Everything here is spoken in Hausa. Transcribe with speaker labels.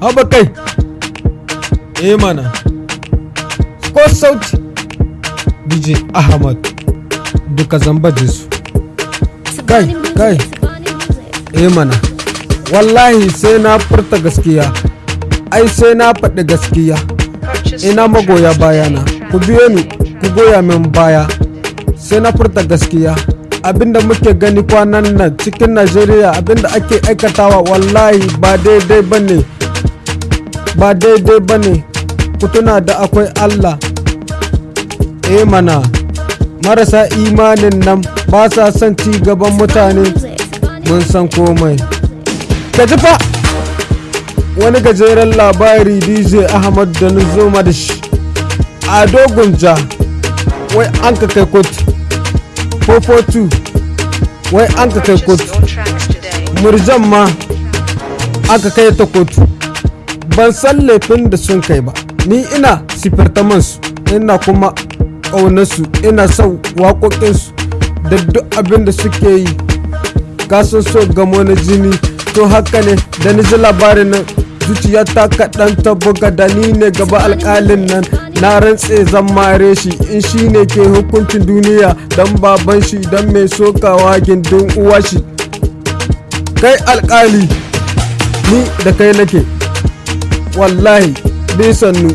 Speaker 1: haba kai. Eh mana. Ko sauti. Dj ahmad. Duka zamba su kai kai. Eh mana. Wallahi sai na furta gaskiya. Ai sai na faɗi gaskiya. Ina magoya bayana. Ku biyo ni ku goya min baya. Sai na furta gaskiya. Abinda muke gani kwanan nan cikin najeriya abin da ake aikatawa wallahi ba daidai ba ne ba daidai ba ne ku tuna da akwai allah. Eh mana marasa imanin nan ba sa son ci gaban mutane. Mun san komai. Ka ji fa wani gajeren labari dj ahmad da nuzoma da a dogon ja wai an ka kai kotu 442 wai an ka kai kotu murjan ma an ka kai ta kotu ban san laifin da sun kai ba. Ni ina sifirtamansu ina kuma ƙaunarsu ina son waƙoƙinsu da duk abin da suke yi. Kasan so gamo na jini to haka ne da ni ji labarin nan. Zuciya ta kaɗan ta buga da ni ne gaba alƙalin nan. Na rantse zan mare shi in shi ne ke hukuncin duniya. Don baban shi don mai sokawa gindin uwa shi. Kai alƙali ni da kai nake. Wallahi bisannu